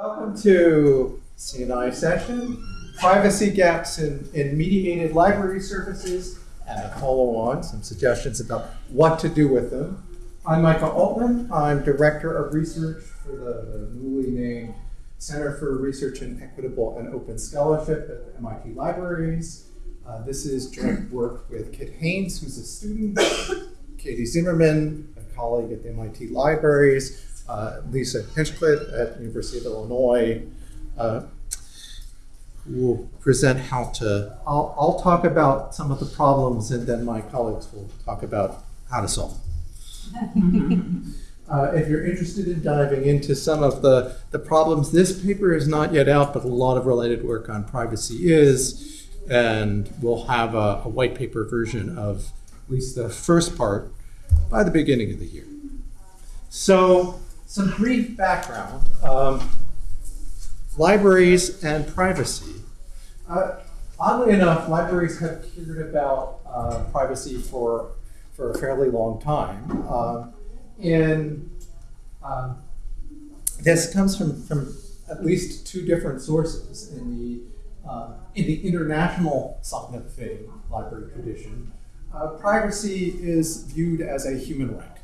Welcome to CNI session, privacy gaps in, in mediated library services, and a follow on, some suggestions about what to do with them. I'm Michael Altman. I'm Director of Research for the newly named Center for Research in Equitable and Open Scholarship at the MIT Libraries. Uh, this is joint work with Kit Haynes, who's a student, Katie Zimmerman, a colleague at the MIT Libraries, Lisa Hinchcliffe at University of Illinois, uh, will present how to, I'll, I'll talk about some of the problems and then my colleagues will talk about how to solve them. Uh, if you're interested in diving into some of the, the problems, this paper is not yet out, but a lot of related work on privacy is, and we'll have a, a white paper version of at least the first part by the beginning of the year. So, some brief background. Um, libraries and privacy. Uh, oddly enough, libraries have cared about uh, privacy for, for a fairly long time. Uh, and um, this comes from, from at least two different sources in the, uh, in the international IFLA library tradition. Uh, privacy is viewed as a human right.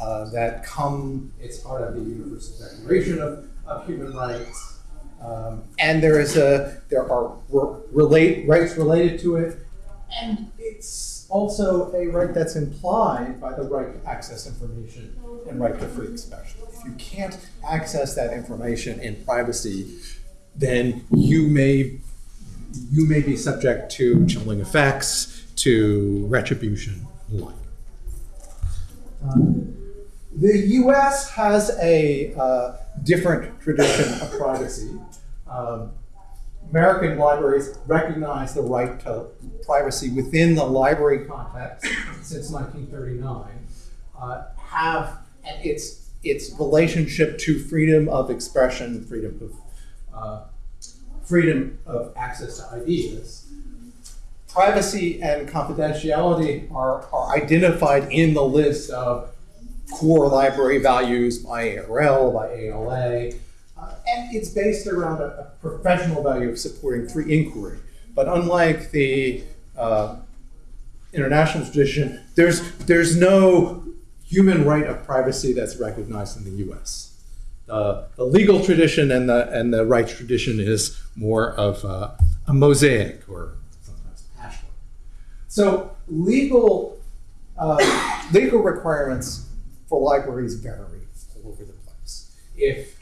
Uh, that come, it's part of the Universal Declaration of, of Human Rights. Um, and there is a, there are relate, rights related to it, and it's also a right that's implied by the right to access information and right to free expression. If you can't access that information in privacy, then you may you may be subject to chilling effects, to retribution, and like. Um, the U.S. has a uh, different tradition of privacy. Um, American libraries recognize the right to privacy within the library context since 1939, uh, have its, its relationship to freedom of expression, freedom of, uh, freedom of access to ideas. Privacy and confidentiality are, are identified in the list of core library values by ARL, by ALA, uh, and it's based around a, a, professional value of supporting free inquiry. But unlike the uh, international tradition, there's, there's no human right of privacy that's recognized in the US. Uh, the legal tradition and the, and the rights tradition is more of a, a mosaic or sometimes patchwork. So legal, uh, legal requirements for libraries vary all over the place. If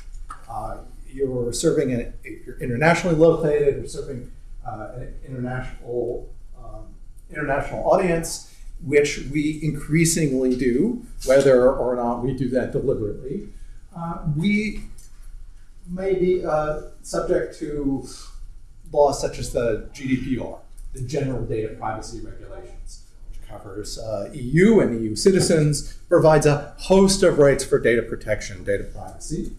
uh, you're serving, an, if you're internationally located or serving uh, an international, um, international audience, which we increasingly do, whether or not we do that deliberately, uh, we may be uh, subject to laws such as the GDPR, the General Data Privacy Regulations covers uh, EU and EU citizens, provides a host of rights for data protection, data privacy.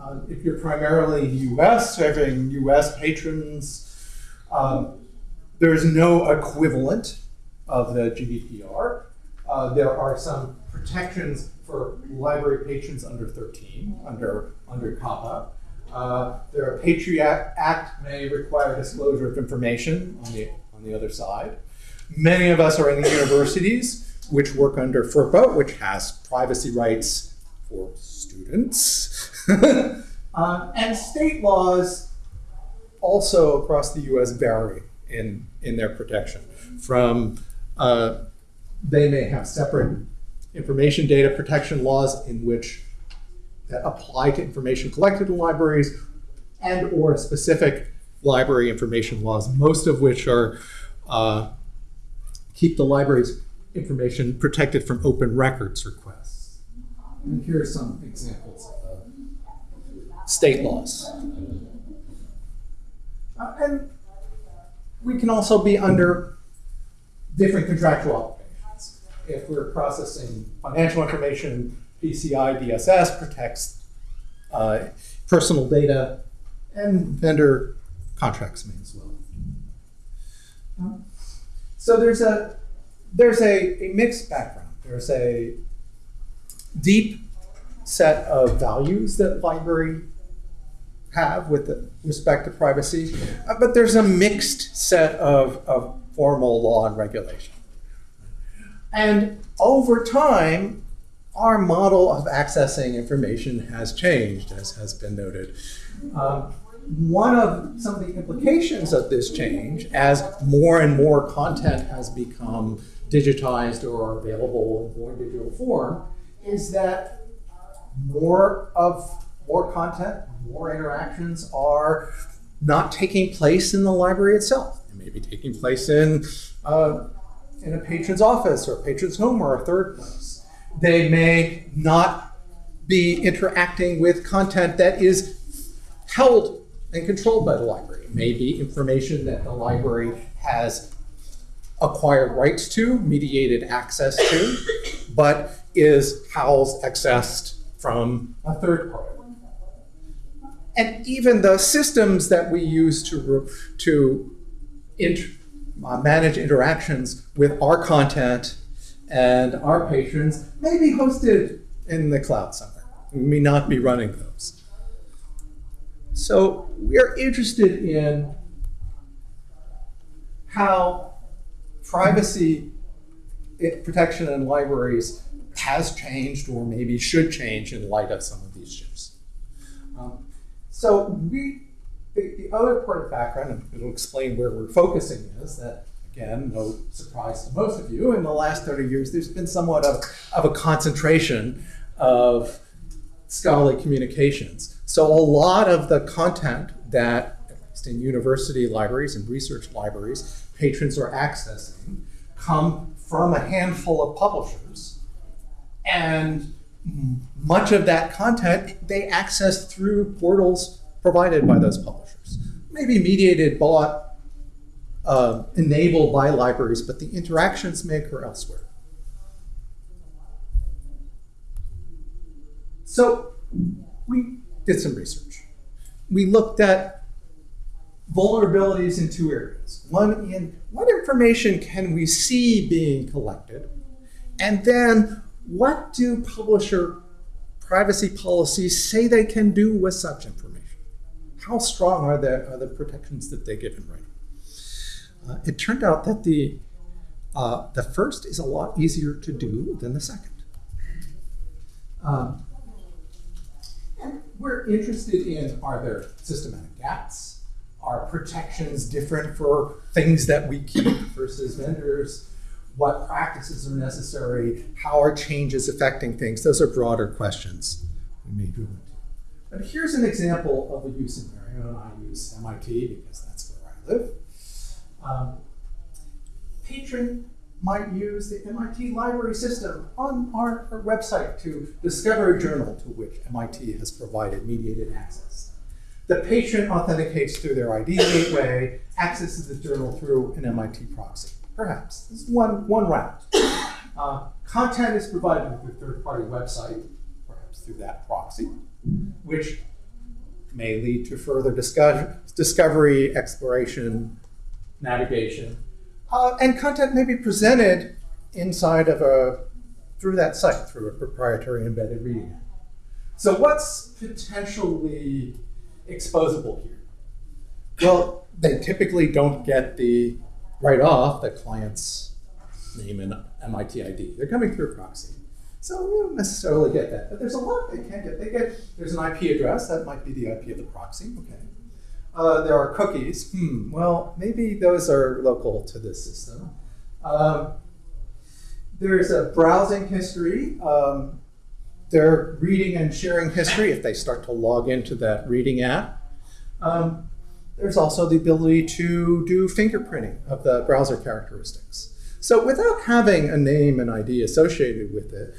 Uh, if you're primarily US, serving US patrons, um, there's no equivalent of the GDPR. Uh, there are some protections for library patrons under 13, under, under COPPA. Uh, Patriot Act may require disclosure of information on the, on the other side. Many of us are in the universities, which work under FERPA, which has privacy rights for students. uh, and state laws also across the US vary in, in their protection. From, uh, they may have separate information data protection laws in which that apply to information collected in libraries and or specific library information laws, most of which are uh, keep the library's information protected from open records requests. And here are some examples of uh, state laws. Uh, and we can also be under different contractual obligations. If we're processing financial information, PCI DSS protects uh, personal data, and vendor contracts may as well. So there's a there's a, a mixed background. There's a deep set of values that library have with respect to privacy, uh, but there's a mixed set of, of formal law and regulation. And over time, our model of accessing information has changed, as has been noted. Um, one of some of the implications of this change, as more and more content has become digitized or available in more digital form, is that more of more content, more interactions are not taking place in the library itself. It may be taking place in, uh, in a patron's office or a patron's home or a third place. They may not be interacting with content that is held and controlled by the library. It may be information that the library has acquired rights to, mediated access to, but is housed, accessed from a third party. And even the systems that we use to, to inter, uh, manage interactions with our content and our patrons may be hosted in the cloud somewhere. We may not be running those. So we're interested in how privacy protection in libraries has changed or maybe should change in light of some of these shifts. Um, so we, the, the, other part of background, and it'll explain where we're focusing is that, again, no surprise to most of you, in the last 30 years, there's been somewhat of, of a concentration of scholarly communications. So a lot of the content that, at least in university libraries and research libraries, patrons are accessing come from a handful of publishers. And much of that content they access through portals provided by those publishers. Maybe mediated, bought, uh, enabled by libraries, but the interactions may occur elsewhere. So we did some research. We looked at vulnerabilities in two areas. One in what information can we see being collected? And then what do publisher privacy policies say they can do with such information? How strong are the, are the protections that they give in writing? Uh, it turned out that the, uh, the first is a lot easier to do than the second. Um, we're interested in are there systematic gaps? Are protections different for things that we keep versus vendors? what practices are necessary, how are changes affecting things. Those are broader questions we may go into. But here's an example of a use Marion, and I use MIT because that's where I live. Um, patron might use the MIT library system on our, website to discover a journal to which MIT has provided mediated access. The patron authenticates through their ID gateway, accesses the journal through an MIT proxy. Perhaps. This is one, one route. Uh, content is provided through a third-party website, perhaps through that proxy, which may lead to further discover discovery, exploration, navigation. Uh, and content may be presented inside of a, through that site, through a proprietary embedded reading. So what's potentially exposable here? Well, they typically don't get the right off the client's name and MIT ID. They're coming through a proxy. So we don't necessarily get that. But there's a lot they can get. They get, there's an IP address, that might be the IP of the proxy, okay. Uh, there are cookies, hmm, well, maybe those are local to this system. Um, there's a browsing history. Um, their reading and sharing history if they start to log into that reading app. Um, there's also the ability to do fingerprinting of the browser characteristics. So without having a name and ID associated with it,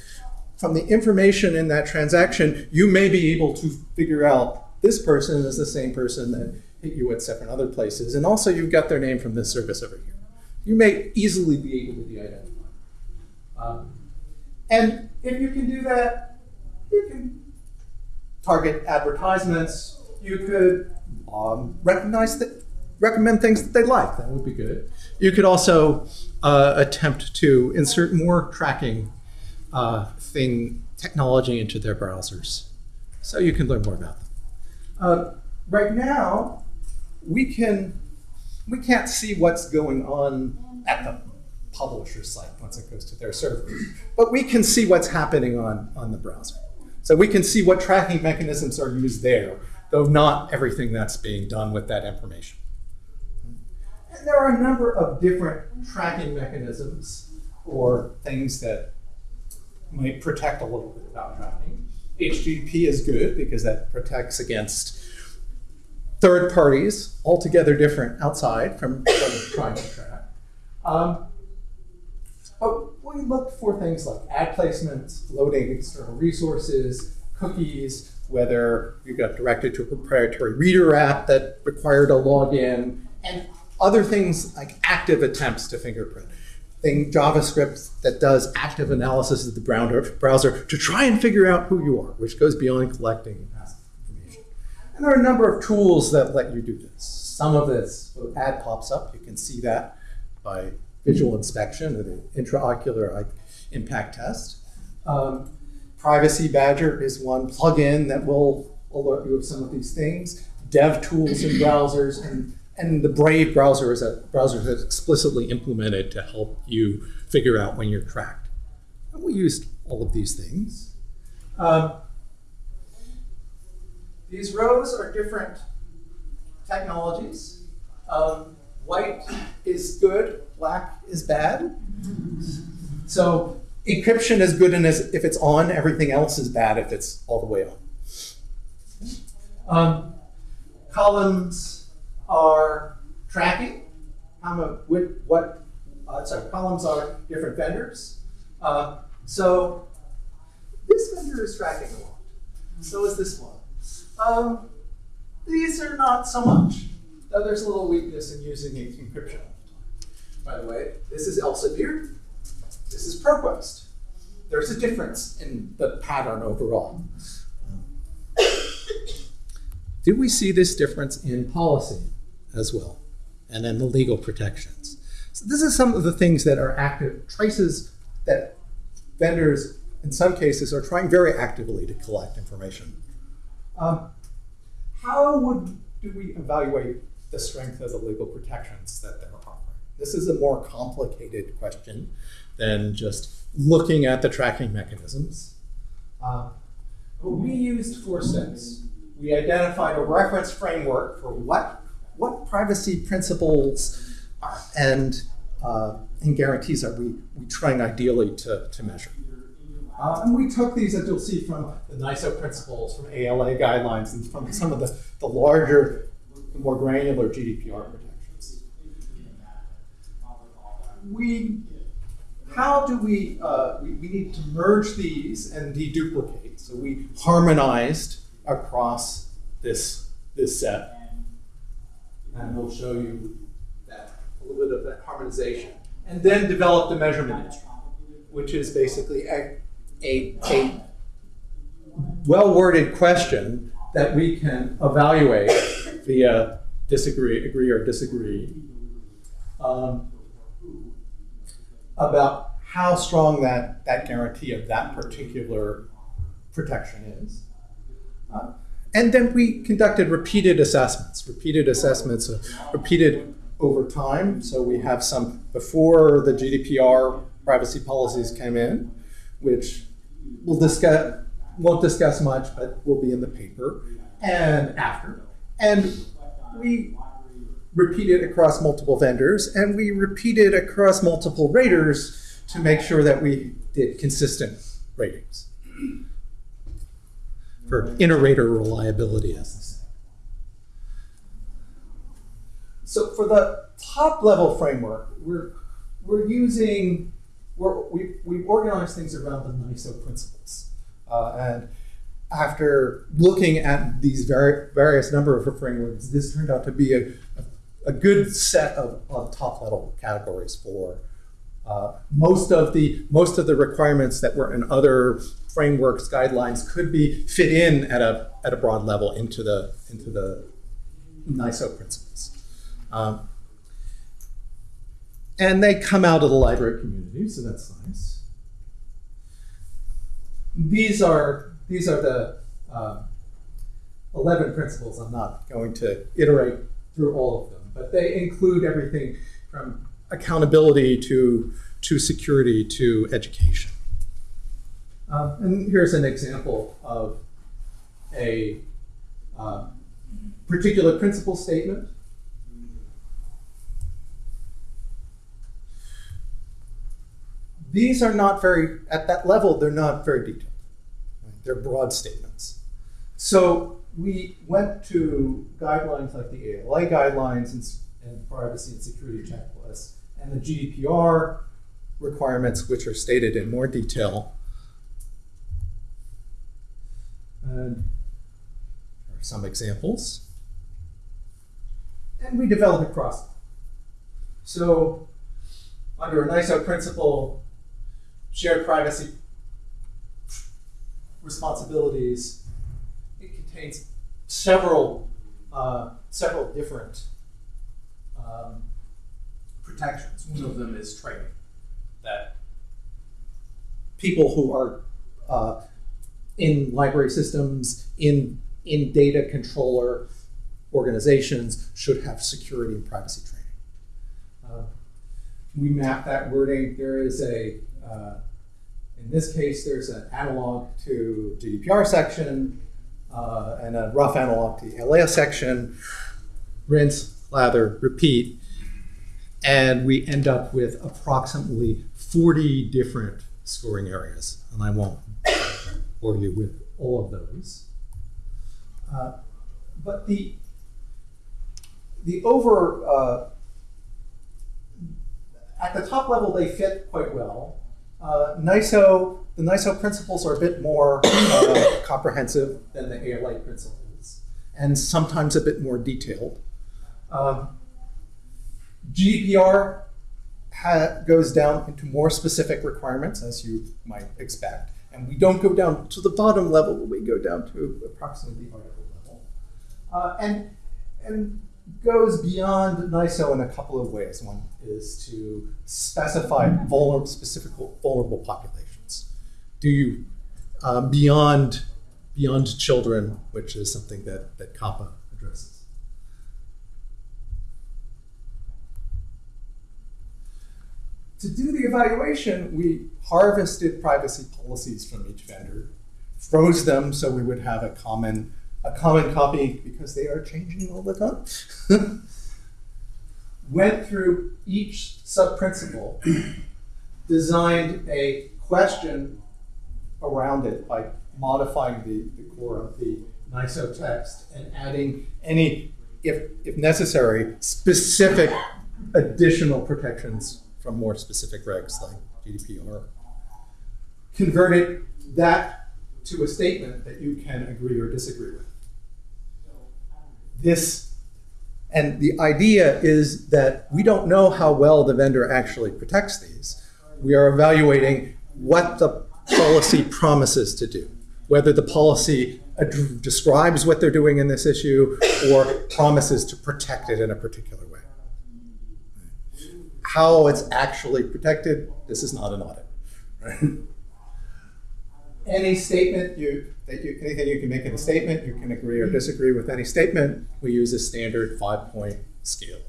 from the information in that transaction, you may be able to figure out this person is the same person that hit you at seven other places, and also you've got their name from this service over here. You may easily be able to de-identify. Um, and if you can do that, you can target advertisements, you could um, recognize that, recommend things that they like. That would be good. You could also uh, attempt to insert more tracking uh, thing technology into their browsers, so you can learn more about them. Uh, right now, we can we can't see what's going on at the publisher site once it goes to their server, but we can see what's happening on on the browser. So we can see what tracking mechanisms are used there, though not everything that's being done with that information. And there are a number of different tracking mechanisms or things that might protect a little bit about tracking. HTTP is good because that protects against third parties, altogether different outside from, from trying to track. Um, but we look for things like ad placements, loading external resources, cookies, whether you got directed to a proprietary reader app that required a login, and other things like active attempts to fingerprint. Thing JavaScript that does active analysis of the browser to try and figure out who you are, which goes beyond collecting information. And there are a number of tools that let you do this. Some of this ad pops up, you can see that by visual inspection or the intraocular impact test. Um, Privacy Badger is one plugin that will alert you of some of these things. Dev tools in browsers and and the Brave browser is a browser that's explicitly implemented to help you figure out when you're tracked. And we used all of these things. Um, these rows are different technologies. Um, white is good, black is bad. So encryption is good and if it's on, everything else is bad if it's all the way on. Um, columns are tracking how much, what, uh, sorry, columns are different vendors. Uh, so this vendor is tracking a lot. So is this one. Um, these are not so much. Though there's a little weakness in using encryption. By the way, this is Elsevier. This is ProQuest. There's a difference in the pattern overall. Did we see this difference in policy? As well, and then the legal protections. So this is some of the things that are active traces that vendors, in some cases, are trying very actively to collect information. Um, how would do we evaluate the strength of the legal protections that they're offering? This is a more complicated question than just looking at the tracking mechanisms. Uh, but we used four steps. We identified a reference framework for what what privacy principles and, uh, and guarantees are we, we trying ideally to, to measure? Uh, and we took these, as you'll see, from the NISO principles, from ALA guidelines, and from some of the, the larger, more granular GDPR protections. We, how do we, uh, we, we need to merge these and deduplicate. So we harmonized across this, this set and we'll show you that, a little bit of that harmonization. And then develop the measurement instrument, which is basically a, a, a well-worded question that we can evaluate via disagree, agree or disagree um, about how strong that, that guarantee of that particular protection is. Uh, and then we conducted repeated assessments, repeated assessments, uh, repeated over time. So we have some before the GDPR privacy policies came in, which we'll discuss, won't discuss much, but will be in the paper, and after. And we repeated across multiple vendors, and we repeated across multiple raters to make sure that we did consistent ratings for inter-rater reliability. So for the top level framework, we're, we're using, we're, we, we organize things around the NISO principles. Uh, and after looking at these vari various number of frameworks, this turned out to be a, a, a good set of, of top level categories for uh, most of the most of the requirements that were in other frameworks, guidelines could be fit in at a at a broad level into the into the NISO principles. Um, and they come out of the library community, so that's nice. These are these are the uh, 11 principles. I'm not going to iterate through all of them, but they include everything from accountability to, to security to education. Um, and here's an example of a uh, particular principle statement. These are not very, at that level, they're not very detailed. They're broad statements. So we went to guidelines like the ALA guidelines and, and privacy and security checklists and the GDPR requirements, which are stated in more detail. And are some examples. And we develop a process. So under a NISO principle, shared privacy responsibilities, it contains several, uh, several different um, protections. One of them is training, that people who are uh, in library systems, in, in data controller organizations should have security and privacy training. Uh, we map that wording. There is a, uh, in this case, there's an analog to GDPR section uh, and a rough analog to ALA section. Rinse, lather, repeat. And we end up with approximately 40 different scoring areas. And I won't bore you with all of those. Uh, but the the over uh, at the top level they fit quite well. Uh, NISO the NISO principles are a bit more uh, comprehensive than the ALA principles, and sometimes a bit more detailed. Um, GDPR goes down into more specific requirements, as you might expect. And we don't go down to the bottom level, but we go down to approximately the article level. Uh, and, and goes beyond NISO in a couple of ways. One is to specify vulnerable, specific vulnerable populations. Do you, uh, beyond, beyond children, which is something that, that COPPA addresses. To do the evaluation, we harvested privacy policies from each vendor, froze them so we would have a common a common copy because they are changing all the time. Went through each sub-principle, designed a question around it by modifying the, the core of the NISO text and adding any, if, if necessary, specific additional protections from more specific regs like GDPR. Converted that to a statement that you can agree or disagree with this, and the idea is that we don't know how well the vendor actually protects these. We are evaluating what the policy promises to do, whether the policy describes what they're doing in this issue or promises to protect it in a particular way. How it's actually protected, this is not an audit. Right? Any statement you that you, anything you can make in a statement, you can agree or disagree with any statement. We use a standard five-point scale.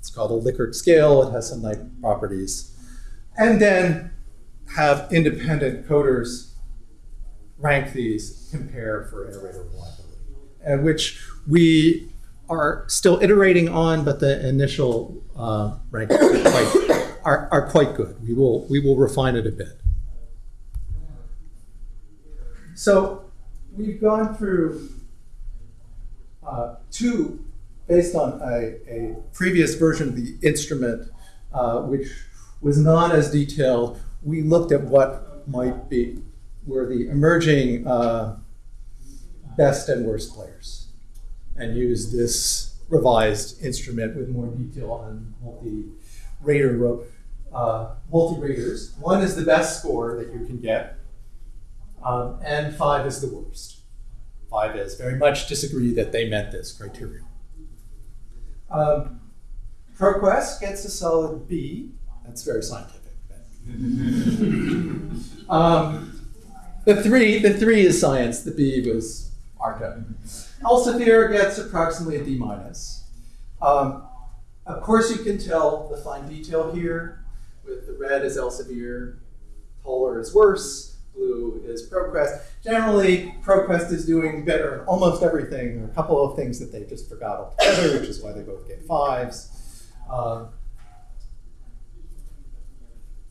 It's called a Likert scale. It has some nice properties. And then have independent coders rank these, compare for error rate or reliability, and which we are still iterating on, but the initial uh, rankings are quite, are, are quite good. We will, we will refine it a bit. So we've gone through uh, two, based on a, a, previous version of the instrument, uh, which was not as detailed. We looked at what might be, were the emerging uh, best and worst players and use this revised instrument with more detail on multi-rater uh, multi-raters. One is the best score that you can get, um, and five is the worst. Five is very much disagree that they met this criteria. Um, ProQuest gets a solid B. That's very scientific. um, the three, the three is science. The B was Arco. Elsevier gets approximately a D minus. Um, of course, you can tell the fine detail here. With the red is Elsevier, polar is worse, blue is ProQuest. Generally, ProQuest is doing better in almost everything. There are a couple of things that they just forgot altogether, which is why they both get fives. Um,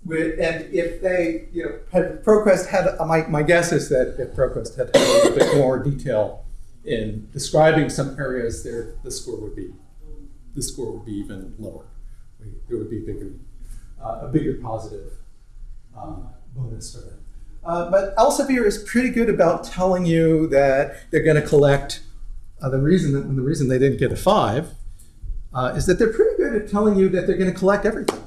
and if they, you know, had ProQuest had, uh, my, my guess is that if ProQuest had, had a little bit more detail in describing some areas, there the score would be, the score would be even lower. We- There would be bigger, uh, a bigger positive um, bonus for them. Uh, but Elsevier is pretty good about telling you that they're going to collect. Uh, the reason that, the reason they didn't get a five uh, is that they're pretty good at telling you that they're going to collect everything.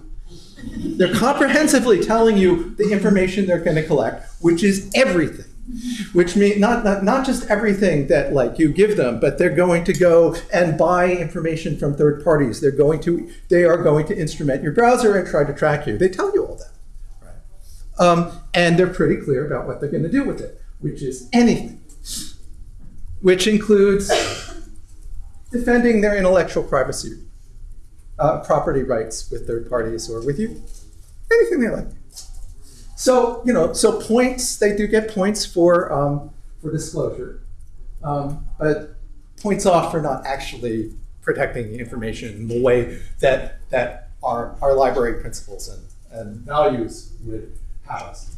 They're comprehensively telling you the information they're going to collect, which is everything. Which means not, not not just everything that like you give them, but they're going to go and buy information from third parties. They're going to they are going to instrument your browser and try to track you. They tell you all that. Right. Um, and they're pretty clear about what they're going to do with it, which is anything, which includes defending their intellectual privacy, uh, property rights with third parties or with you, anything they like. So you know, so points they do get points for um, for disclosure, um, but points off for not actually protecting the information in the way that that our our library principles and, and values would have us.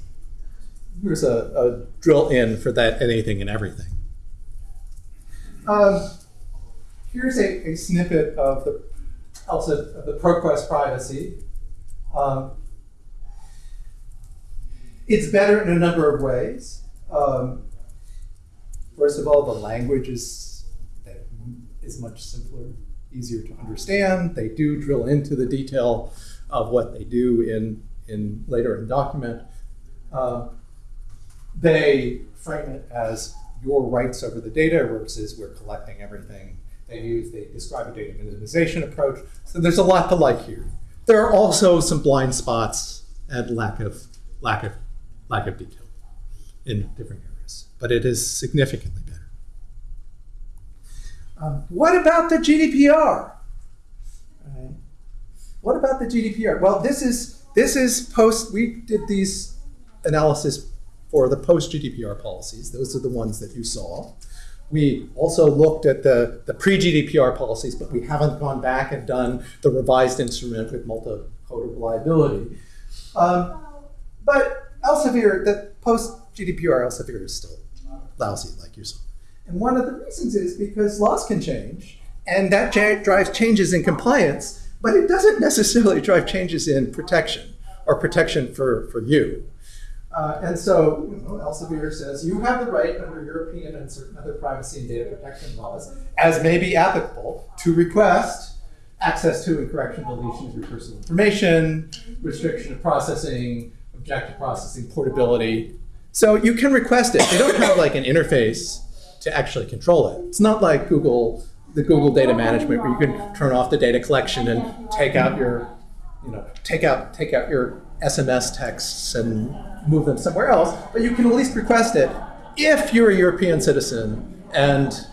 Here's a, a drill in for that anything and everything. Um, here's a, a snippet of the also of the ProQuest privacy. Um, it's better in a number of ways. Um, first of all, the language is is much simpler, easier to understand. They do drill into the detail of what they do in in later in document. Uh, they frame it as your rights over the data versus we're collecting everything they use. They describe a data minimization approach. So there's a lot to like here. There are also some blind spots and lack of lack of lack of detail in different areas, but it is significantly better. Um, what about the GDPR? Right. What about the GDPR? Well, this is this is post. We did these analysis for the post GDPR policies. Those are the ones that you saw. We also looked at the, the pre-GDPR policies, but we haven't gone back and done the revised instrument with multi-code reliability. Um, but Elsevier, the post-GDPR Elsevier is still lousy, like you saw. And one of the reasons is because laws can change, and that drives changes in compliance, but it doesn't necessarily drive changes in protection or protection for, for you. Uh, and so Elsevier says you have the right under European and certain other privacy and data protection laws, as may be applicable, to request access to and correction deletion of your personal information, restriction of processing, objective processing, portability. So you can request it. They don't have like an interface to actually control it. It's not like Google, the Google data management where you can turn off the data collection and take out your, you know, take out take out your SMS texts and move them somewhere else, but you can at least request it if you're a European citizen and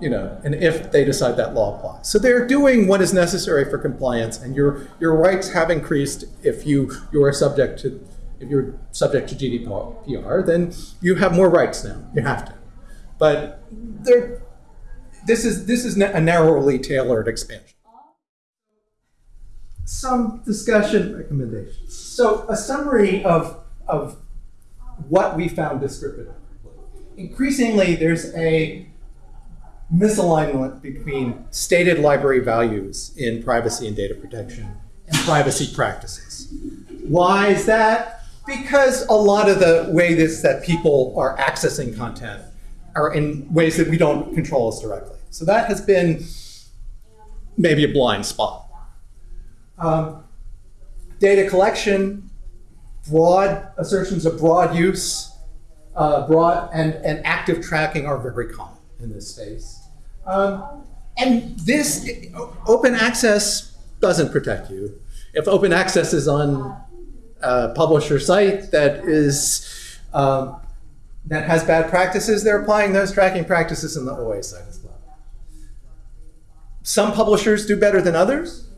you know, and if they decide that law applies. So they're doing what is necessary for compliance, and your your rights have increased if you you are subject to if you're subject to GDPR, then you have more rights now. You have to, but there, this is this is a narrowly tailored expansion some discussion recommendations. So a summary of, of what we found descriptively. Increasingly, there's a misalignment between stated library values in privacy and data protection and privacy practices. Why is that? Because a lot of the way this, that people are accessing content are in ways that we don't control as directly. So that has been maybe a blind spot. Um, data collection, broad assertions of broad use, uh, broad and, and active tracking are very common in this space. Um, and this open access doesn't protect you. If open access is on a publisher site that is um, that has bad practices, they're applying those tracking practices in the OA side as well. Some publishers do better than others.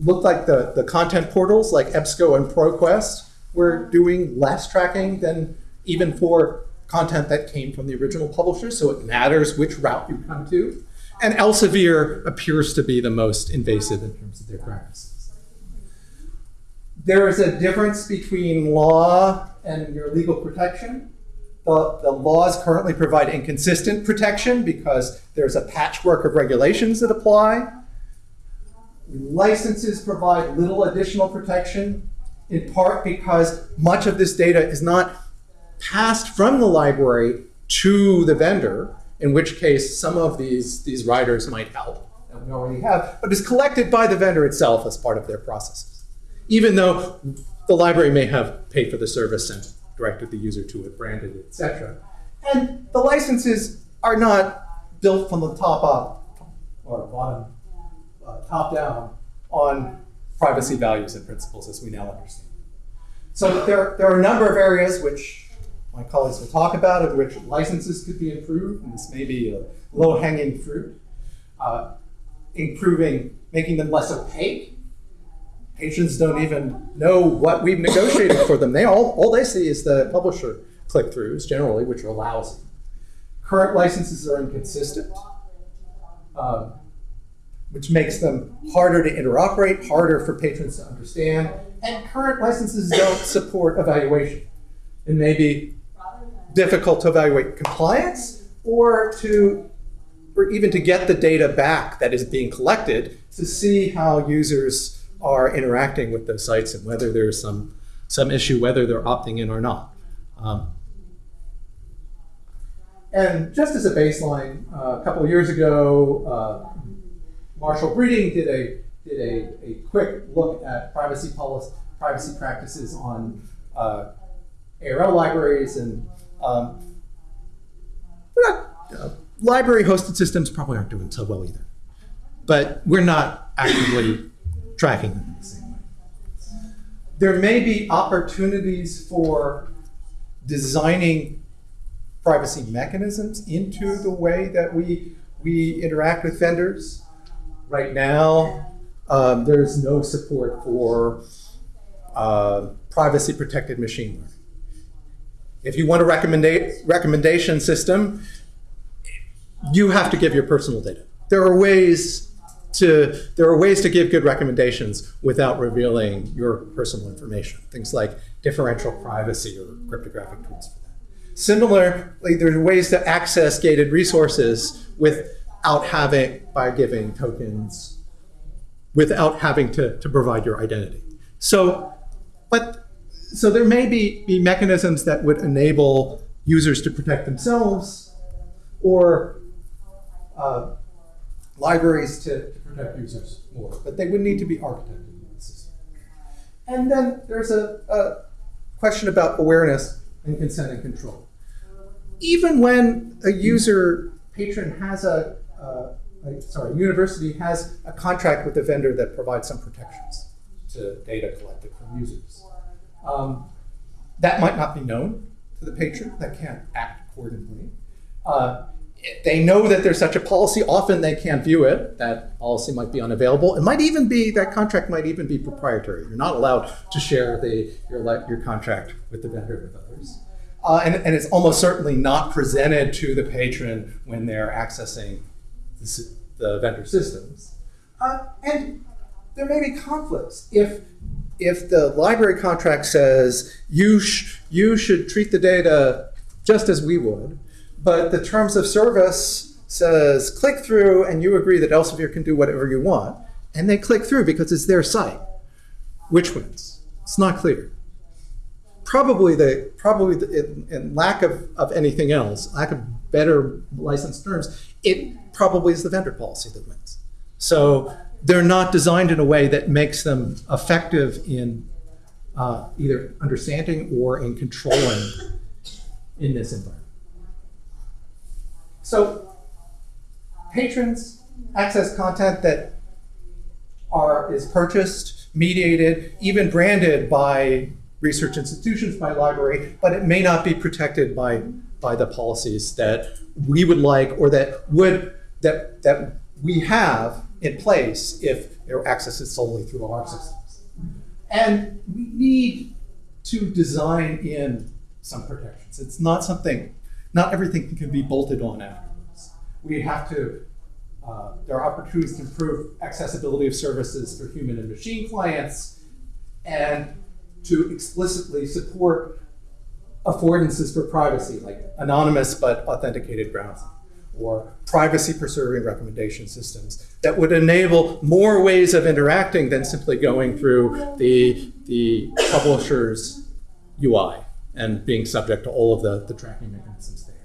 Look like the, the content portals like EBSCO and ProQuest were doing less tracking than even for content that came from the original publisher, so it matters which route you come to. And Elsevier appears to be the most invasive in terms of their practices. There is a difference between law and your legal protection. The, the laws currently provide inconsistent protection because there's a patchwork of regulations that apply. Licenses provide little additional protection, in part because much of this data is not passed from the library to the vendor, in which case some of these, these writers might help, that we already have, but is collected by the vendor itself as part of their processes. Even though the library may have paid for the service and directed the user to it, branded it, etc. And the licenses are not built from the top up or bottom, uh, top down on privacy values and principles as we now understand. So there, there are a number of areas which my colleagues will talk about in which licenses could be improved, and this may be a low-hanging fruit. Uh, improving, making them less opaque. Patrons don't even know what we've negotiated for them. They all, all they see is the publisher click-throughs generally, which are lousy. Current licenses are inconsistent, um, which makes them harder to interoperate, harder for patrons to understand, and current licenses don't support evaluation. It may be difficult to evaluate compliance or to or even to get the data back that is being collected to see how users are interacting with those sites and whether there's some some issue whether they're opting in or not. Um, and just as a baseline, uh, a couple of years ago, uh, Marshall Breeding did a did a, a quick look at privacy policy, privacy practices on uh, ARL libraries and um, not, uh, library hosted systems probably aren't doing so well either. But we're not actively tracking them in the same way. There may be opportunities for designing privacy mechanisms into the way that we, we interact with vendors. Right now, um, there's no support for uh, privacy protected machine learning. If you want a recommenda recommendation system, you have to give your personal data. There are ways to there are ways to give good recommendations without revealing your personal information. Things like differential privacy or cryptographic tools for that. Similarly, there are ways to access gated resources without having by giving tokens, without having to, to provide your identity. So, but so there may be, be mechanisms that would enable users to protect themselves or uh, libraries to, to, protect users more, but they would need to be architected in the system. And then there's a, a question about awareness and consent and control. Even when a user patron has a, uh, sorry, university has a contract with a vendor that provides some protections to data collected from users. Um, that might not be known to the patron, that can't act accordingly. Uh, they know that there's such a policy. Often they can't view it. That policy might be unavailable. It might even be, that contract might even be proprietary. You're not allowed to share the, your, your contract with the vendor with others. Uh, and, and it's almost certainly not presented to the patron when they're accessing the, the vendor systems. Uh, and there may be conflicts. If, if the library contract says you, sh you should treat the data just as we would, but the terms of service says click through and you agree that Elsevier can do whatever you want. And they click through because it's their site. Which wins? It's not clear. Probably the probably the, in, in lack of, of anything else, lack of better licensed terms, it probably is the vendor policy that wins. So they're not designed in a way that makes them effective in uh, either understanding or in controlling in this environment. So patrons access content that are is purchased, mediated, even branded by research institutions, by library, but it may not be protected by by the policies that we would like or that would that that we have in place if they're accessed solely through our systems. And we need to design in some protections. It's not something, not everything can be bolted on afterwards. We have to, uh, there are opportunities to improve accessibility of services for human and machine clients and to explicitly support affordances for privacy, like anonymous but authenticated browsing, or privacy preserving recommendation systems that would enable more ways of interacting than simply going through the, the publisher's UI and being subject to all of the, the tracking mechanisms there.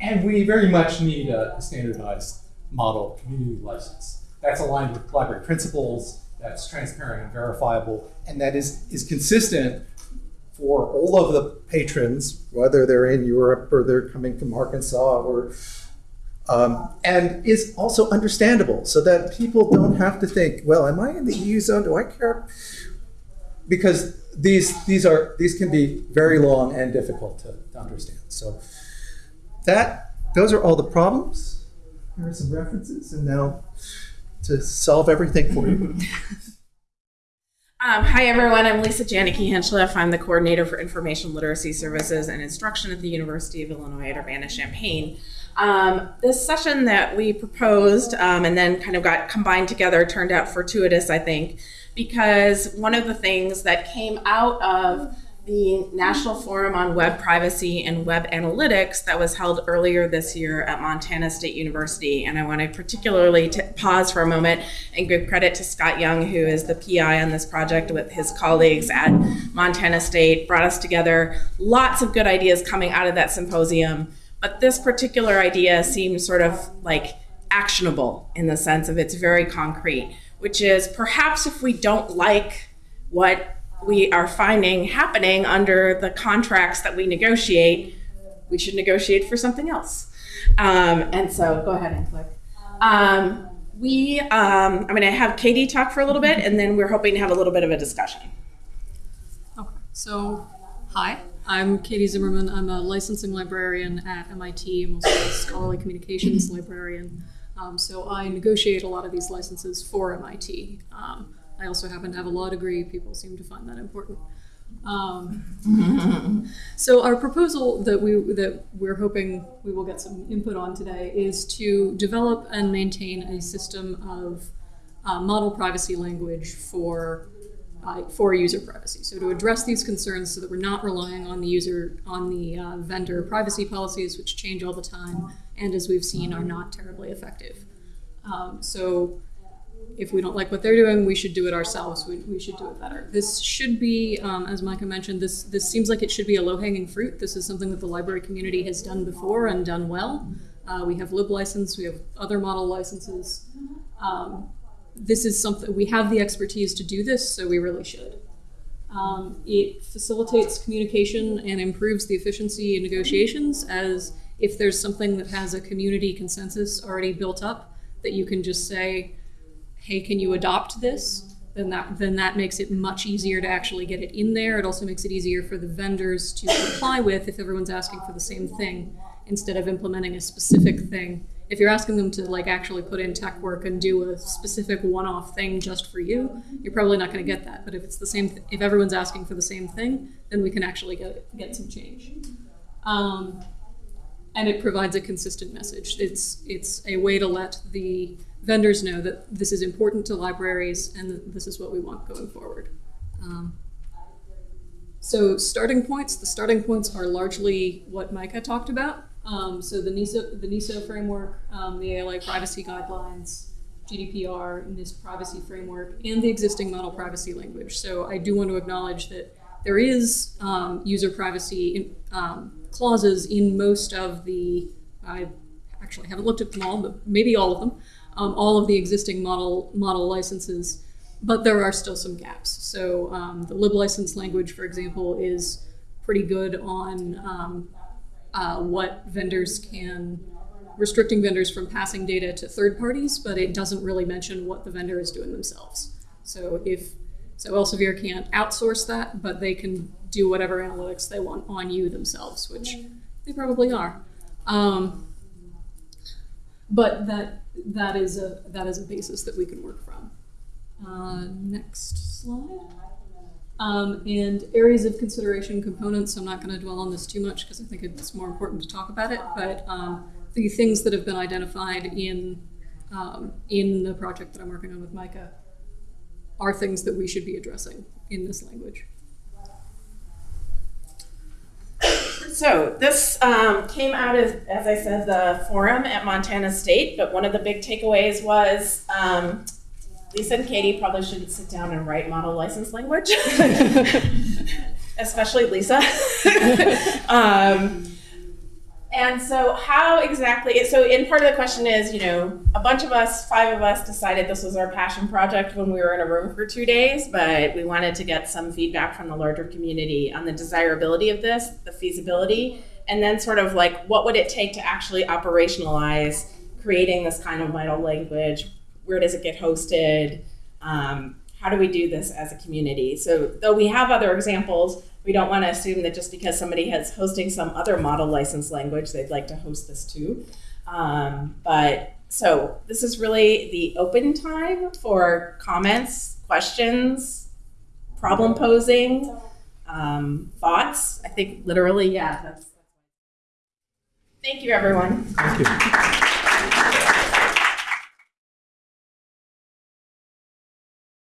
And we very much need a standardized model community license. That's aligned with library principles, that's transparent and verifiable, and that is, is consistent for all of the patrons, whether they're in Europe or they're coming from Arkansas or um, and is also understandable so that people don't have to think, well, am I in the EU zone? Do I care? Because these these are these can be very long and difficult to, to understand. So that those are all the problems. Here are some references, and now to solve everything for you. Um, hi everyone, I'm Lisa Janicke Hinchliffe. I'm the coordinator for information literacy services and instruction at the University of Illinois at Urbana-Champaign. Um, this session that we proposed um, and then kind of got combined together turned out fortuitous, I think, because one of the things that came out of the National Forum on Web Privacy and Web Analytics that was held earlier this year at Montana State University. And I want to particularly pause for a moment and give credit to Scott Young, who is the PI on this project with his colleagues at Montana State, brought us together. Lots of good ideas coming out of that symposium. But this particular idea seems sort of like actionable in the sense of it's very concrete, which is perhaps if we don't like what we are finding happening under the contracts that we negotiate, we should negotiate for something else. Um, and so go ahead and click. Um, we, um, I'm going to have Katie talk for a little bit, and then we're hoping to have a little bit of a discussion. Okay, so hi, I'm Katie Zimmerman. I'm a licensing librarian at MIT. I'm also a scholarly communications librarian. Um, so I negotiate a lot of these licenses for MIT. Um, I also happen to have a law degree. People seem to find that important. Um, so our proposal that we that we're hoping we will get some input on today is to develop and maintain a system of uh, model privacy language for uh, for user privacy. So to address these concerns, so that we're not relying on the user on the uh, vendor privacy policies, which change all the time, and as we've seen, are not terribly effective. Um, so if we don't like what they're doing, we should do it ourselves. We, we should do it better. This should be, um, as Micah mentioned, this, this seems like it should be a low-hanging fruit. This is something that the library community has done before and done well. Uh, we have lib license, we have other model licenses. Um, this is something, we have the expertise to do this, so we really should. Um, it facilitates communication and improves the efficiency in negotiations as if there's something that has a community consensus already built up that you can just say, hey, can you adopt this? Then that, then that makes it much easier to actually get it in there. It also makes it easier for the vendors to comply with if everyone's asking for the same thing instead of implementing a specific thing. If you're asking them to like actually put in tech work and do a specific one-off thing just for you, you're probably not going to get that. But if it's the same, if everyone's asking for the same thing, then we can actually get get some change. Um, and it provides a consistent message. It's it's a way to let the vendors know that this is important to libraries and this is what we want going forward. Um, so starting points, the starting points are largely what Micah talked about. Um, so the NISO, the NISO framework, um, the ALA privacy guidelines, GDPR, NIST privacy framework, and the existing model privacy language. So I do want to acknowledge that there is um, user privacy in, um, clauses in most of the, I actually haven't looked at them all, but maybe all of them, um, all of the existing model, model licenses, but there are still some gaps. So um, the lib license language, for example, is pretty good on uh, what vendors can, restricting vendors from passing data to third parties, but it doesn't really mention what the vendor is doing themselves. So if, so Elsevier can't outsource that, but they can do whatever analytics they want on you themselves, which they probably are. Um, but that that is a that is a basis that we can work from. Uh, next slide. Um, and areas of consideration components. I'm not going to dwell on this too much because I think it's more important to talk about it. But um, the things that have been identified in um, in the project that I'm working on with Micah are things that we should be addressing in this language. So this um, came out of, as I said, the forum at Montana State. But one of the big takeaways was um, Lisa and Katie probably shouldn't sit down and write model license language, especially Lisa. um, and so, how exactly? So, in part of the question is, you know, a bunch of us, five of us, decided this was our passion project when we were in a room for two days, but we wanted to get some feedback from the larger community on the desirability of this, the feasibility, and then sort of like what would it take to actually operationalize creating this kind of vital language? Where does it get hosted? Um, how do we do this as a community? So, though we have other examples, we don't want to assume that just because somebody has hosting some other model license language, they'd like to host this too. Um, but so this is really the open time for comments, questions, problem posing, um, thoughts. I think literally, yeah. That's, thank you, everyone. Thank you.